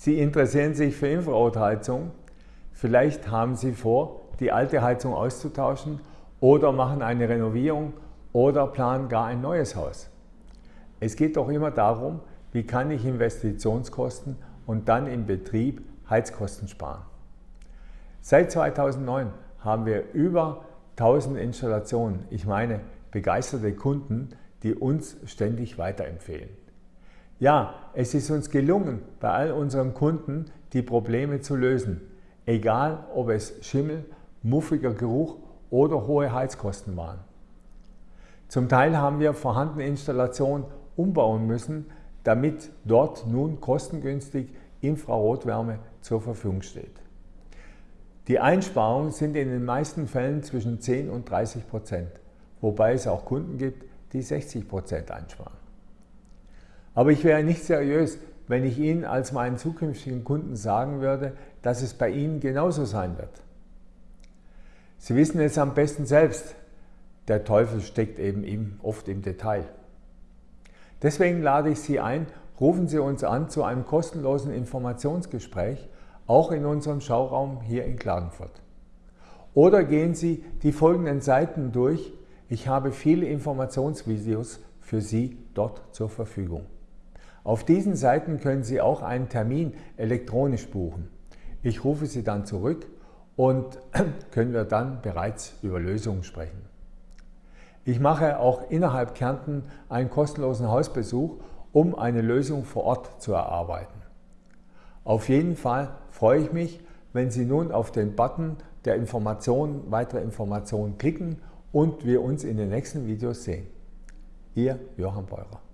Sie interessieren sich für Infrarotheizung. Vielleicht haben Sie vor, die alte Heizung auszutauschen oder machen eine Renovierung oder planen gar ein neues Haus. Es geht doch immer darum, wie kann ich Investitionskosten und dann im Betrieb Heizkosten sparen. Seit 2009 haben wir über 1000 Installationen, ich meine begeisterte Kunden, die uns ständig weiterempfehlen. Ja, es ist uns gelungen, bei all unseren Kunden die Probleme zu lösen, egal ob es Schimmel, muffiger Geruch oder hohe Heizkosten waren. Zum Teil haben wir vorhandene Installationen umbauen müssen, damit dort nun kostengünstig Infrarotwärme zur Verfügung steht. Die Einsparungen sind in den meisten Fällen zwischen 10 und 30 Prozent, wobei es auch Kunden gibt, die 60 Prozent einsparen. Aber ich wäre nicht seriös, wenn ich Ihnen als meinen zukünftigen Kunden sagen würde, dass es bei Ihnen genauso sein wird. Sie wissen es am besten selbst. Der Teufel steckt eben oft im Detail. Deswegen lade ich Sie ein, rufen Sie uns an zu einem kostenlosen Informationsgespräch, auch in unserem Schauraum hier in Klagenfurt. Oder gehen Sie die folgenden Seiten durch. Ich habe viele Informationsvideos für Sie dort zur Verfügung. Auf diesen Seiten können Sie auch einen Termin elektronisch buchen. Ich rufe Sie dann zurück und können wir dann bereits über Lösungen sprechen. Ich mache auch innerhalb Kärnten einen kostenlosen Hausbesuch, um eine Lösung vor Ort zu erarbeiten. Auf jeden Fall freue ich mich, wenn Sie nun auf den Button der Informationen, weitere Informationen klicken und wir uns in den nächsten Videos sehen. Ihr Johann Beurer.